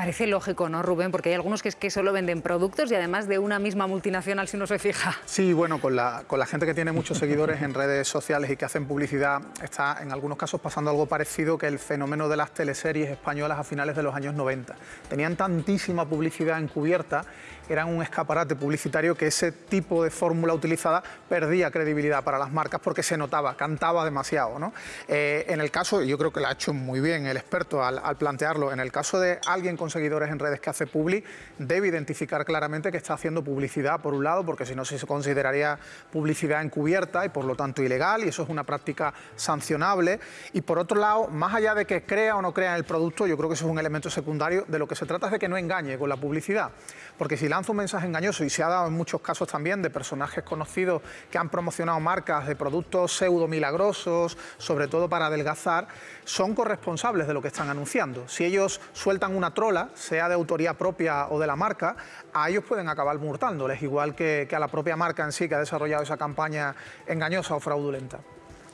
Parece lógico, ¿no, Rubén? Porque hay algunos que es que solo venden productos y además de una misma multinacional si uno se fija. Sí, bueno, con la, con la gente que tiene muchos seguidores en redes sociales y que hacen publicidad, está en algunos casos pasando algo parecido que el fenómeno de las teleseries españolas a finales de los años 90. Tenían tantísima publicidad encubierta, eran un escaparate publicitario que ese tipo de fórmula utilizada perdía credibilidad para las marcas porque se notaba, cantaba demasiado. ¿no? Eh, en el caso, yo creo que lo ha hecho muy bien el experto al, al plantearlo, en el caso de alguien con seguidores en redes que hace publi, debe identificar claramente que está haciendo publicidad, por un lado, porque si no se consideraría publicidad encubierta y por lo tanto ilegal, y eso es una práctica sancionable. Y por otro lado, más allá de que crea o no crea en el producto, yo creo que eso es un elemento secundario, de lo que se trata es de que no engañe con la publicidad. Porque si lanza un mensaje engañoso, y se ha dado en muchos casos también de personajes conocidos que han promocionado marcas de productos pseudo milagrosos, sobre todo para adelgazar, son corresponsables de lo que están anunciando. Si ellos sueltan una trola, sea de autoría propia o de la marca, a ellos pueden acabar multándoles, igual que, que a la propia marca en sí que ha desarrollado esa campaña engañosa o fraudulenta.